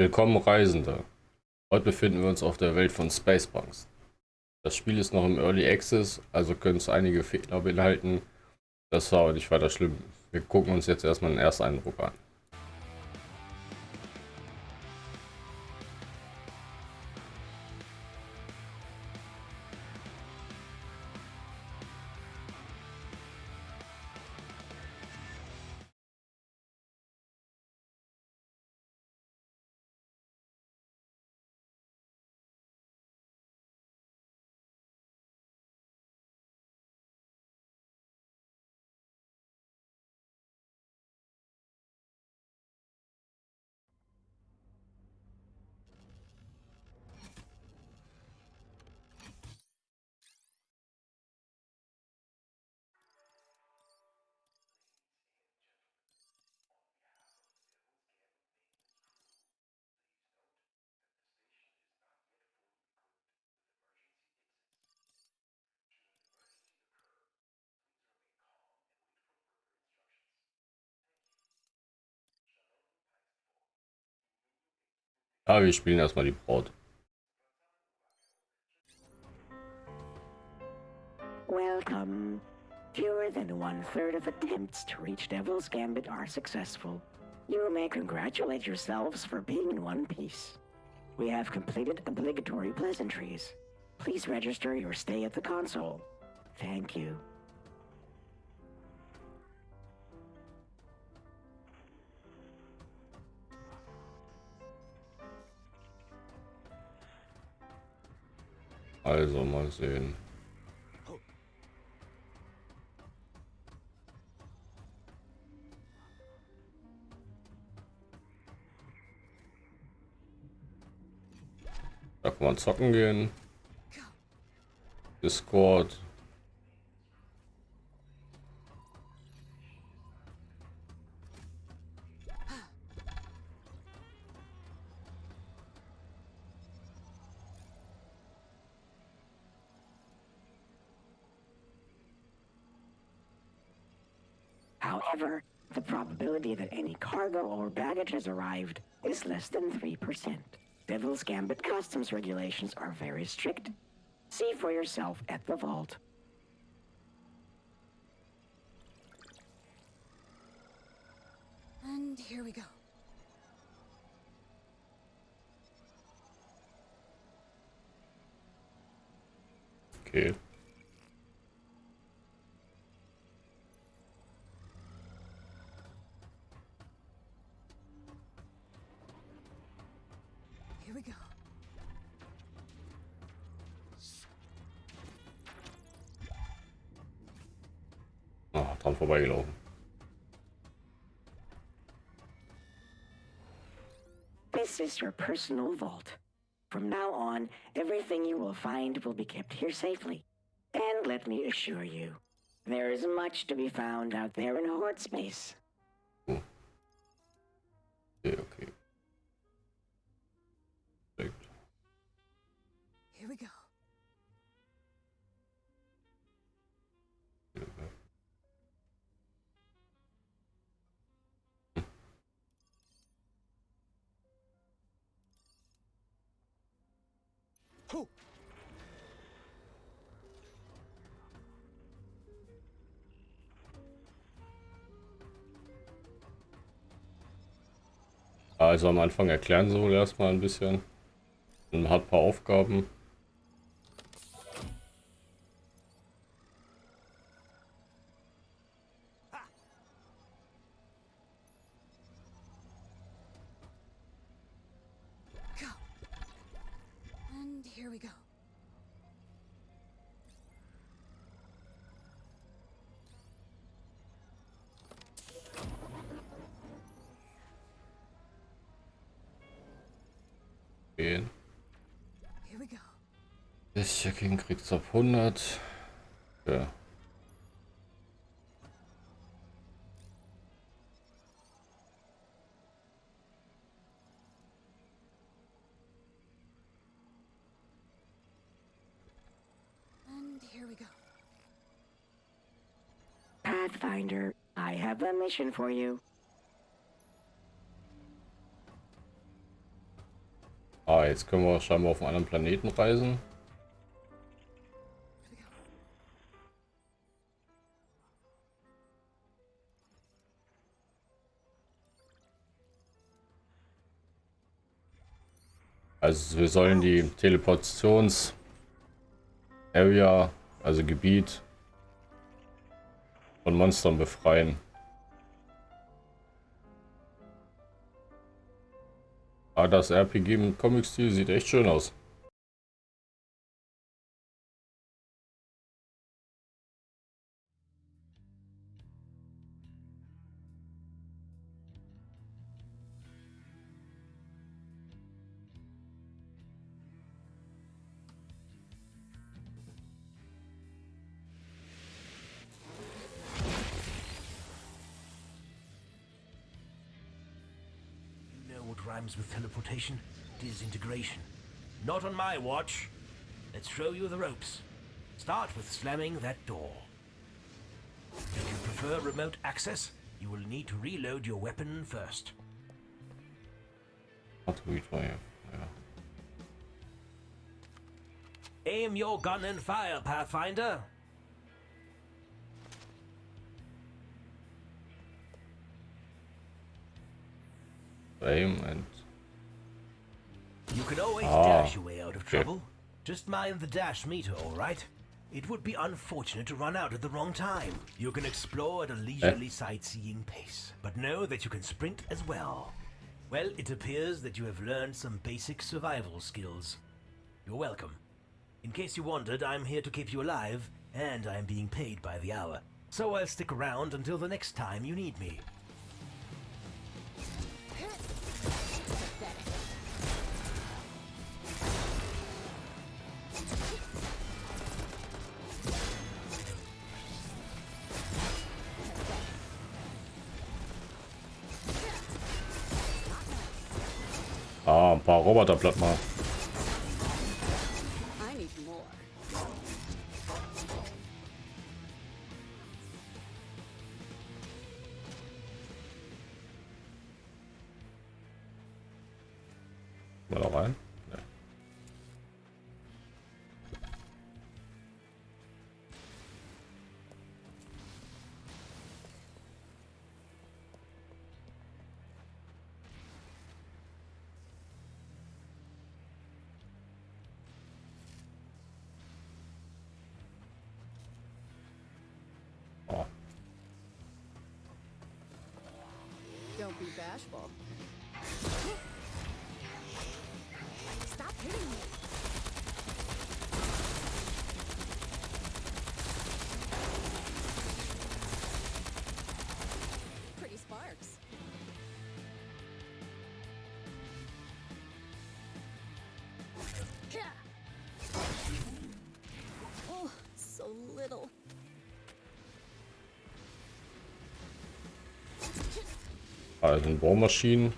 Willkommen Reisende. Heute befinden wir uns auf der Welt von Spacepunks. Das Spiel ist noch im Early Access, also können es einige Fehler beinhalten. Das war aber nicht weiter schlimm. Wir gucken uns jetzt erstmal den ersten Eindruck an. Ja, wir spielen erstmal die Braut. Welcome. Fewer than one third of attempts to reach Devil's Gambit are successful. You may congratulate yourselves for being in one piece. We have completed obligatory pleasantries. Please register your stay at the console. Thank you. Also mal sehen. Da kann man zocken gehen. Discord. However, the probability that any cargo or baggage has arrived is less than 3%. Devil's Gambit customs regulations are very strict. See for yourself at the vault. And here we go. Okay. Dran vorbeigelaufen. This is your personal vault. From now on, everything you will find will be kept here safely. And let me assure you, there is much to be found out there in Horde space. Ho! Also am Anfang erklären sie wohl erstmal ein bisschen. Man hat ein paar Aufgaben. Go! And here we go. Gehen. Here we go. Das Checking kriegt auf 100. Ja. And here we go. Pathfinder, I mission for you. Ah, jetzt können wir scheinbar auf einen anderen Planeten reisen. Also wir sollen die Teleportations Area, also Gebiet von Monstern befreien. Ah, das RPG im Comic-Stil sieht echt schön aus. My watch. Let's show you the ropes. Start with slamming that door. If you prefer remote access, you will need to reload your weapon first. Aim your gun and fire, Pathfinder. Aim and you can always ah, dash your way out of trouble. Just mind the dash meter, all right? It would be unfortunate to run out at the wrong time. You can explore at a leisurely eh? sightseeing pace, but know that you can sprint as well. Well, it appears that you have learned some basic survival skills. You're welcome. In case you wondered, I'm here to keep you alive, and I'm being paid by the hour. So I'll stick around until the next time you need me. Ah, ein paar Roboter platt mal. flashbulb. Also Bohrmaschinen.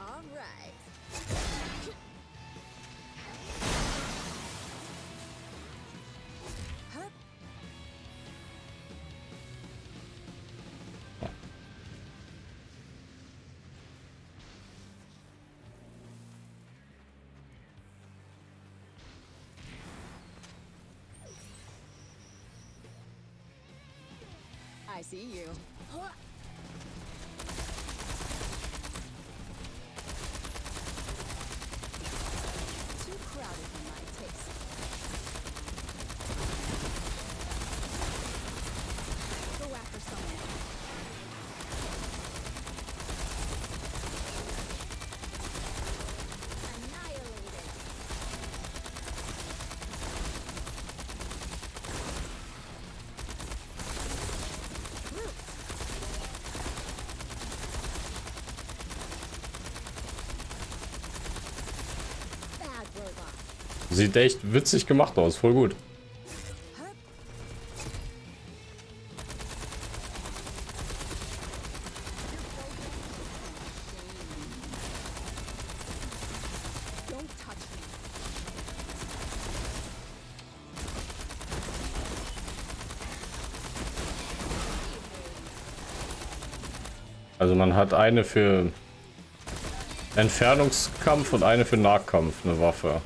Sieht echt witzig gemacht aus, voll gut. Also man hat eine für Entfernungskampf und eine für Nahkampf, eine Waffe.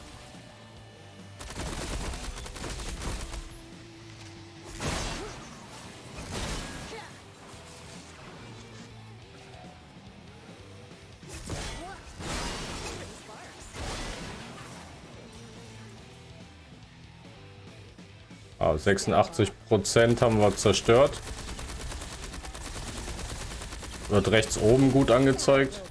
Ah, 86 Prozent haben wir zerstört. Wird rechts oben gut angezeigt.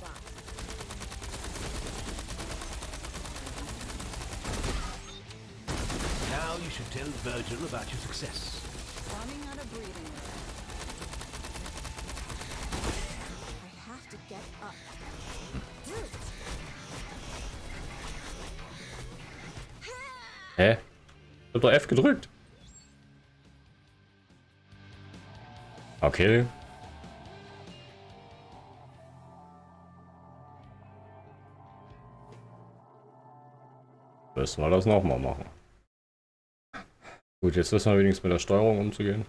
Okay. Müssen wir das nochmal machen. Gut, jetzt wissen wir wenigstens mit der Steuerung umzugehen.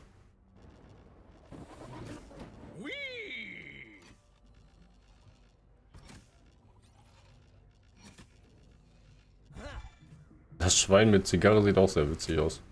Das Schwein mit Zigarre sieht auch sehr witzig aus.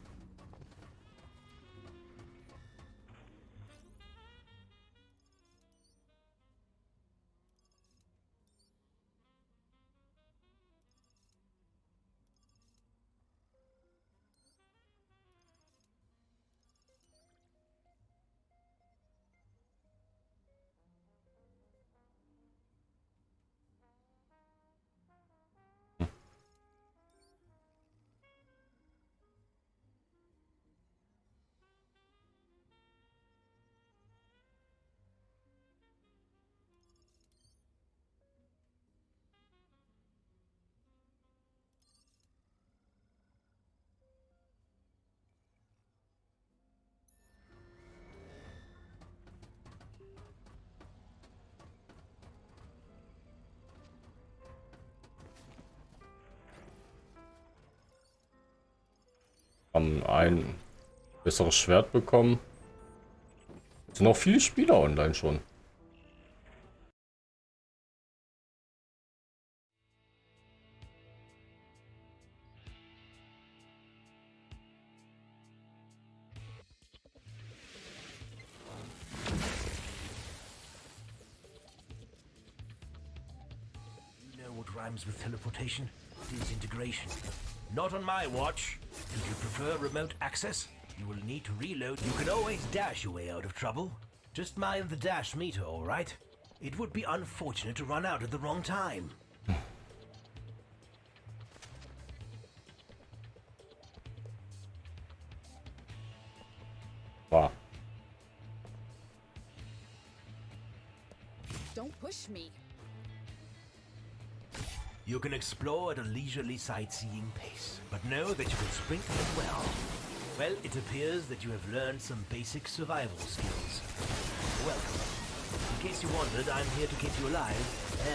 Haben ein besseres Schwert bekommen. Es sind auch viele Spieler online schon. You know what with teleportation? Disintegration. Not on my watch. Prefer remote access, you will need to reload. You can always dash your way out of trouble. Just mind the dash meter, alright? It would be unfortunate to run out at the wrong time. Explore at a leisurely sightseeing pace, but know that you can sprint as well. Well, it appears that you have learned some basic survival skills. Welcome. In case you wondered, I'm here to keep you alive,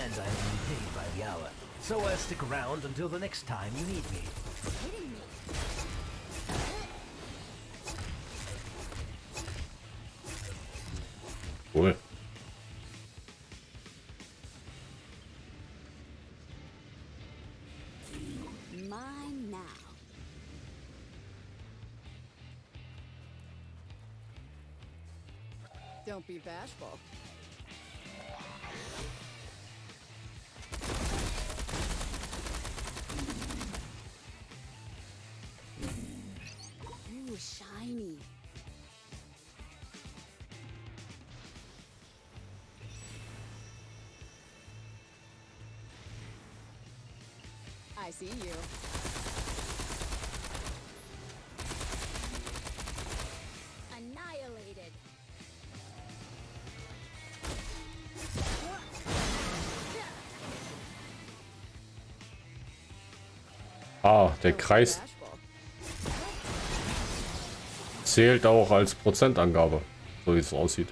and I'm being paid by the hour. So I'll stick around until the next time you need me. Hitting be bashful. Ooh, shiny. I see you. Ah, der Kreis zählt auch als Prozentangabe. So wie es aussieht.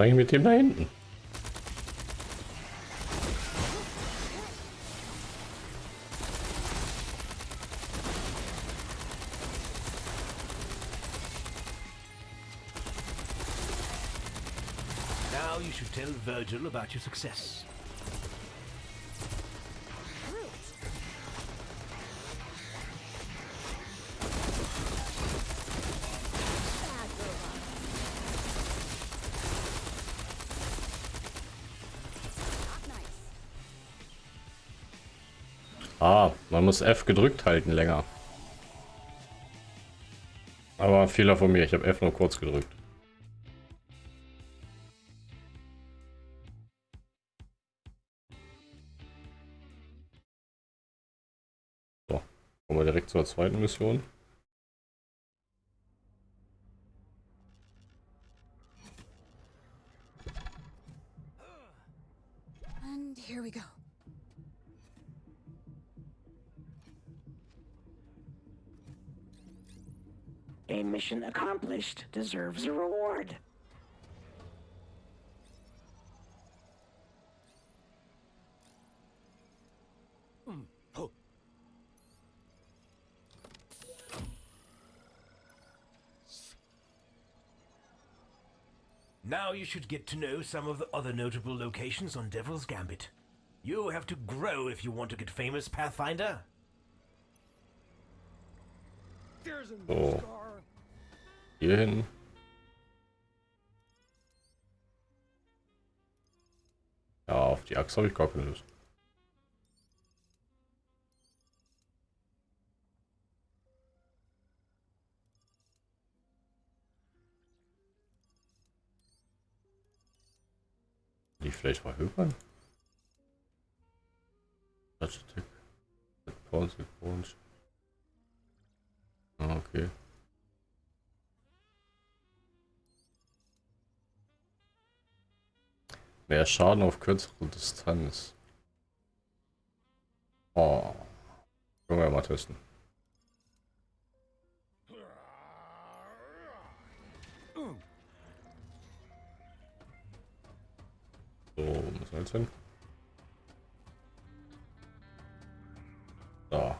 Eigentlich mit dem da hinten? Now you should tell Virgil about your success. Man muss F gedrückt halten länger. Aber Fehler von mir, ich habe F nur kurz gedrückt. So, kommen wir direkt zur zweiten Mission. Mission accomplished deserves a reward. Now you should get to know some of the other notable locations on Devil's Gambit. You have to grow if you want to get famous, Pathfinder. So. Hier hin. Ja, auf die Axt habe ich gar keine Lust. Die vielleicht verhökern? Touch Attack. Pause, Pause. Okay. Mehr Schaden auf kürzere Distanz. Oh. Können wir mal testen. So, wir jetzt hin? Da.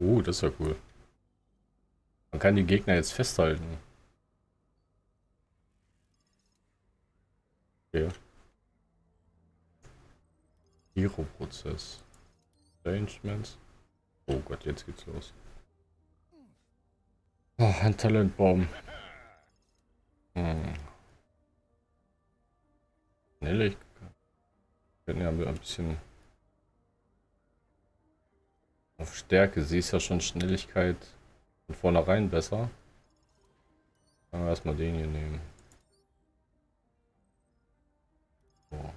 Uh, das ist ja cool. Man kann die Gegner jetzt festhalten. Okay. Hero-Prozess. Arrangements. Oh Gott, jetzt geht's los. Oh, ein Talentbaum. Hm. Schnelligkeit. Können ja ein bisschen auf Stärke. Sie ist ja schon Schnelligkeit von vornherein besser. Wir erstmal den hier nehmen. So,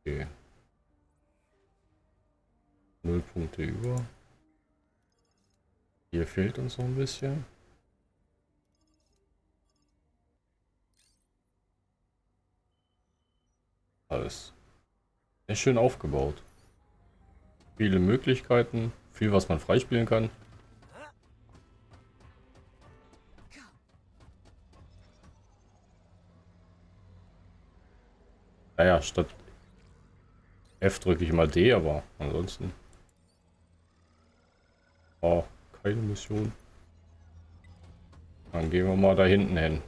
okay. Null Punkte über. Hier fehlt uns noch ein bisschen. Alles. Sehr schön aufgebaut. Viele Möglichkeiten, viel was man freispielen kann. Naja, statt F drücke ich mal D, aber ansonsten. Oh, keine Mission. Dann gehen wir mal da hinten hin.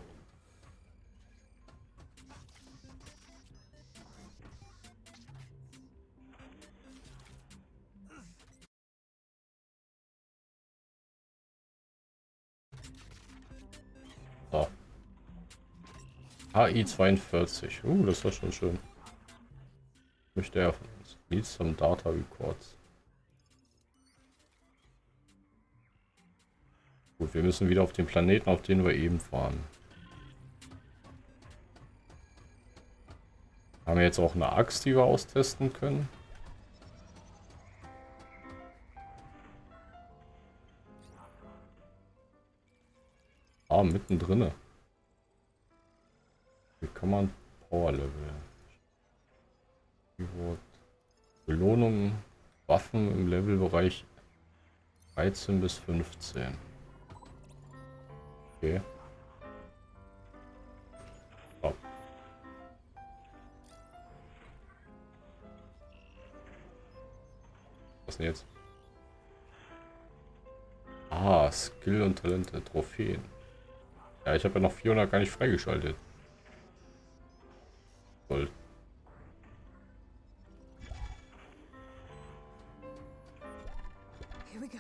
AI42. Uh, das war schon schön. Möchte er von uns. Leads some Data Records. Gut, wir müssen wieder auf den Planeten, auf den wir eben fahren. Haben wir jetzt auch eine Axt, die wir austesten können? Ah, mittendrin. Kann man Power Level? Belohnung, Waffen im Levelbereich 13 bis 15. Okay. Was jetzt? Ah, Skill und Talente, Trophäen. Ja, ich habe ja noch 400 gar nicht freigeschaltet. Gold. Here we go.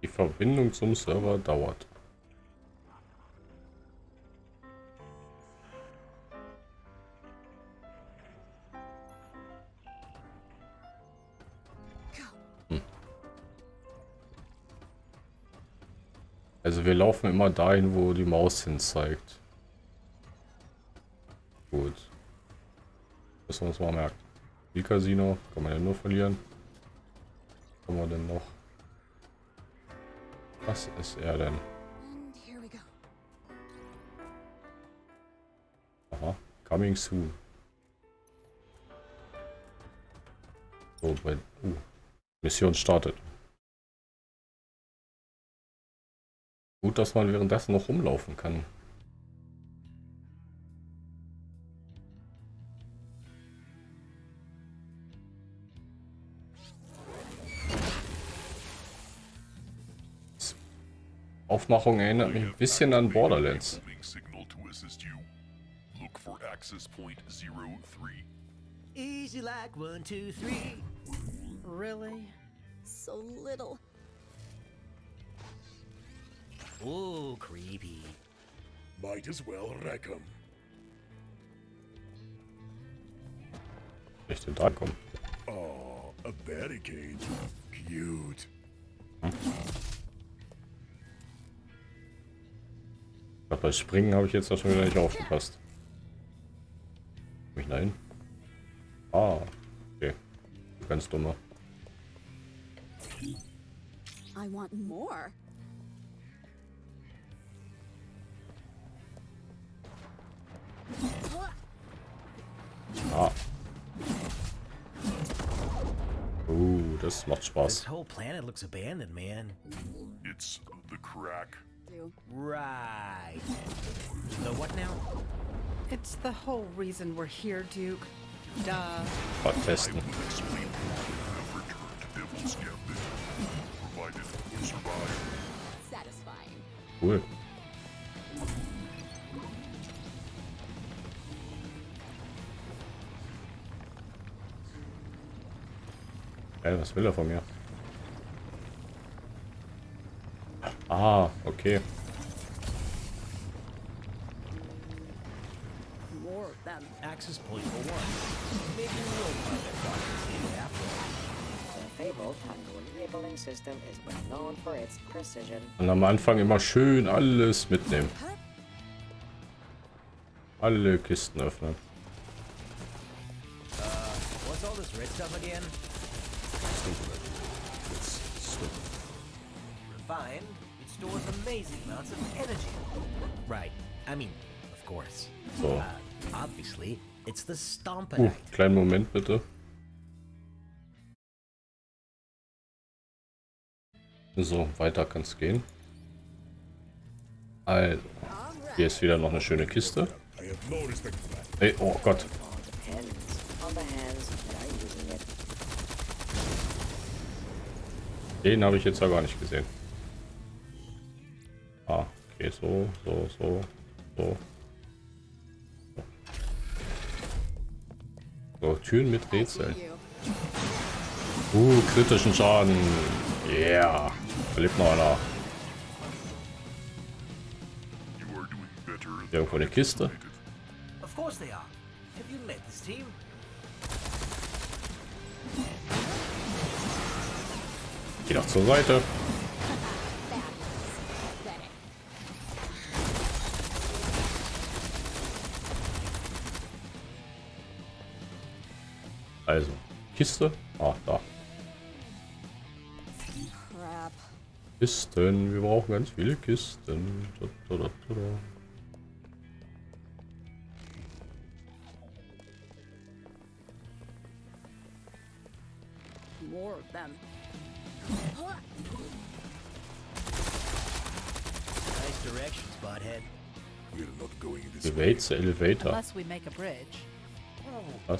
Die Verbindung zum Server dauert. Also wir laufen immer dahin, wo die Maus hin zeigt. Gut. Müssen wir uns mal merken. Wie Casino kann man ja nur verlieren. Was haben wir denn noch? Was ist er denn? Aha. Coming soon. So, bei... Uh. Mission startet. Dass man währenddessen noch rumlaufen kann. Aufmachung erinnert mich ein bisschen an Borderlands. Signal to assist you. Look for access point 03. Easy like one, two, three. Really? So little. Ooh, creepy. Might as well wreck 'em. Ich den da kommen. Oh, a barricade. Cute. Aber bei Springen habe ich jetzt schon wieder nicht aufgepasst. Mich nein. Ah, okay. Ganz dummer. I want more. Ah. Uh, das macht This whole planet looks abandoned, man. It's the crack. Do. Right. The what now? It's the whole reason we're here, Duke. Duh. Mal testen. will Ey, was will er von mir? Ah, okay. Access point for one. Maybe we'll find that doctor's here after all. Labeling system is well known for its precision. Und am Anfang immer schön alles mitnehmen. Alle Kisten öffnen. What's all this red stuff again? Refined, it stores amazing amounts of energy. Right. I mean, of course. So. Uh, obviously, it's the Uh, Stompanite. kleinen Moment bitte. So, weiter kann es gehen. Also, hier ist wieder noch eine schöne Kiste. I have no respect for that. Ey, oh Gott. All depends on the hands that are using it. Den habe ich jetzt ja gar nicht gesehen. Ah, okay, so, so, so, so. So, Türen mit Rätseln. Uh, kritischen Schaden. Yeah. Da lebt noch einer. Irgendwo eine Kiste. Of course they are. Have you met this team? Geh doch zur Seite. Also, Kiste? Ah, da. Kisten. Wir brauchen ganz viele Kisten. Da, da, da. More of them. Nice direction, Spothead. We're not going this Elevates the elevator. Unless we make a bridge. Oh, oh,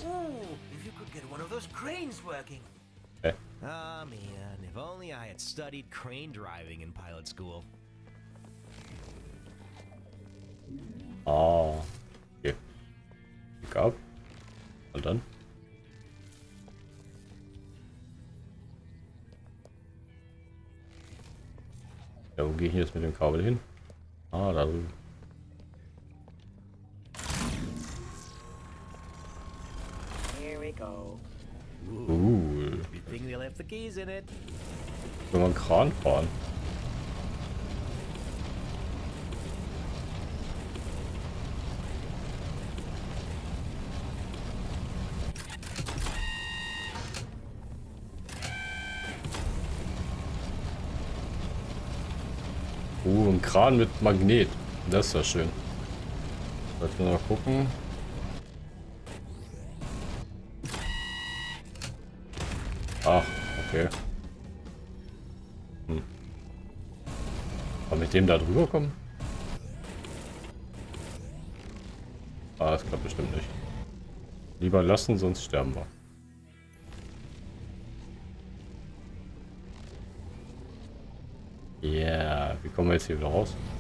if you could get one of those cranes working. Eh. Ah, man, if only I had studied crane driving in pilot school. Ah. Okay. Pick up. Und dann? Ja, wo gehe ich jetzt mit dem Kabel hin? Ah, da drüben. Here we go. Cool. Good thing they left the keys in it. Wenn wir einen Kran fahren. Uh, ein Kran mit Magnet. Das ist ja schön. Sollten wir mal gucken. Ach, okay. Hm. Aber mit dem da drüber kommen? Ah, das klappt bestimmt nicht. Lieber lassen, sonst sterben wir. Yeah. wie kommen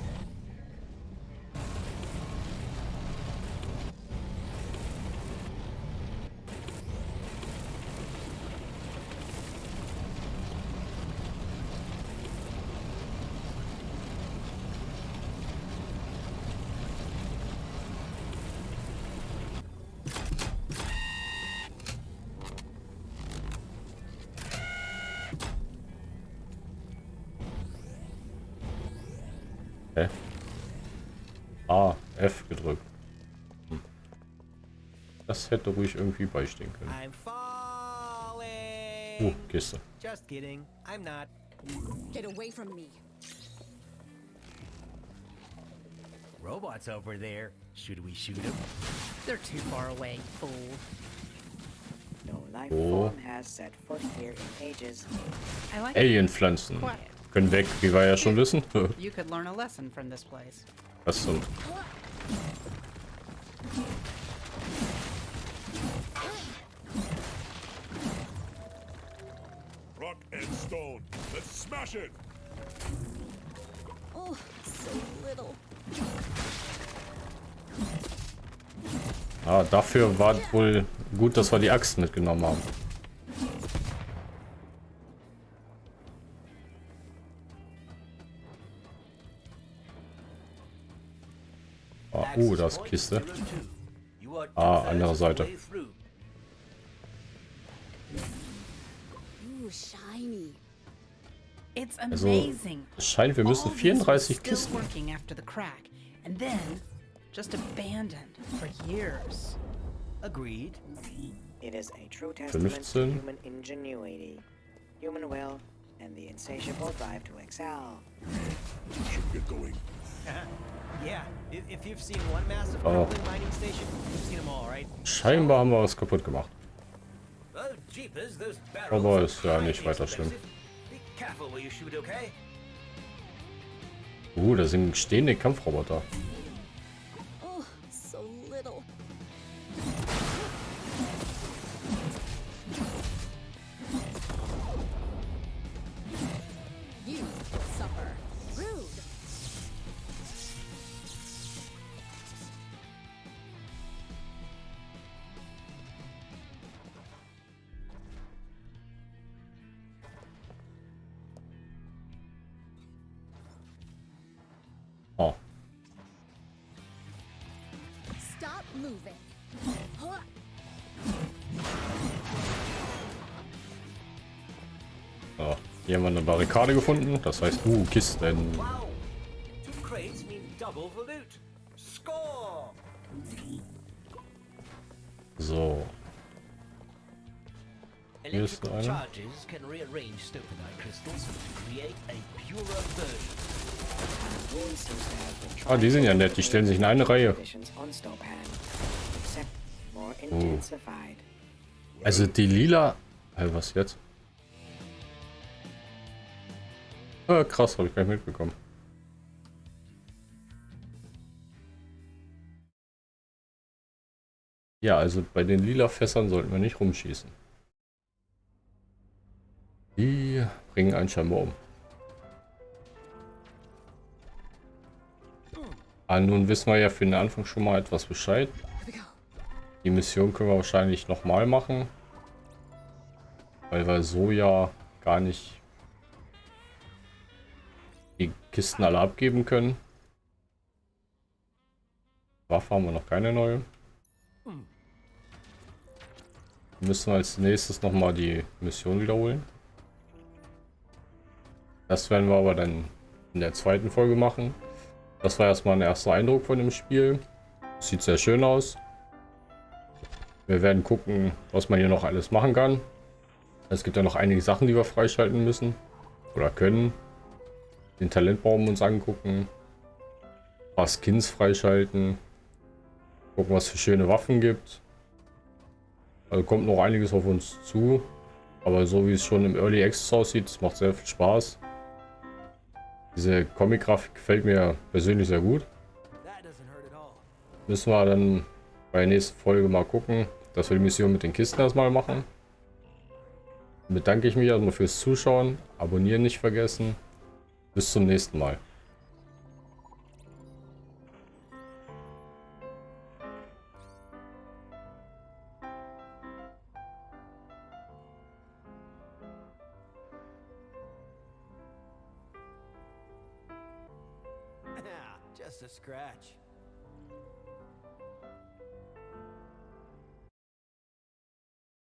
A, F gedrückt. Hm. Das hätte ruhig irgendwie beistehen können. I'm falling. Uh, Kiste. Just kidding. I'm not. Get away from me. Robots over there. Should we shoot them? They're too far away, fool. No life Oh. form has set foot here in ages. Alienpflanzen. Quiet. Können weg, wie wir ja schon wissen. You could learn a lesson from this place. Was zum... rock and stone. Let's smash it. Oh, so little. Ah, dafür war wohl gut, dass wir die Axt mitgenommen haben. Uh, da ist Kiste. Ah, andere Seite. Also, es scheint, wir müssen All these were 34 still Kisten. working after the crack, and then just abandoned for years. Agreed. It is a true testament to 15. human ingenuity, human will, and the insatiable drive to excel. Should get going. yeah, if, if you've seen one massive Oh. crumbling mining station, you've seen them all, right? Scheinbar haben wir was kaputt gemacht. Oh, Aber ist ja nicht weiter schlimm. Uh, da sind stehende Kampfroboter. Moving. So. Hier haben wir eine Barrikade gefunden. Das heißt, uh, Kisten. Wow! So. Hier ist einer. been Ah, die sind ja nett. Die stellen sich in eine Reihe. Also die lila... Hey, was jetzt? Ah, krass, habe ich gar nicht mitbekommen. Ja, also bei den lila Fässern sollten wir nicht rumschießen. Die bringen einen scheinbar um. Ah, nun wissen wir ja für den Anfang schon mal etwas Bescheid. Die Mission können wir wahrscheinlich nochmal machen. Weil wir so ja gar nicht die Kisten alle abgeben können. Waffe haben wir noch keine neue. Müssen wir als nächstes nochmal die Mission wiederholen. Das werden wir aber dann in der zweiten Folge machen. Das war erstmal ein erster Eindruck von dem Spiel. Sieht sehr schön aus. Wir werden gucken, was man hier noch alles machen kann. Es gibt ja noch einige Sachen, die wir freischalten müssen. Oder können. Den Talentbaum uns angucken. Ein paar Skins freischalten. Gucken, was für schöne Waffen gibt. Also kommt noch einiges auf uns zu. Aber so wie es schon im Early Access aussieht, es macht sehr viel Spaß. Diese Comic-Grafik gefällt mir persönlich sehr gut. Müssen wir dann bei der nächsten Folge mal gucken, dass wir die Mission mit den Kisten erstmal machen. Bedanke ich mich erstmal fürs Zuschauen. Abonnieren nicht vergessen. Bis zum nächsten Mal.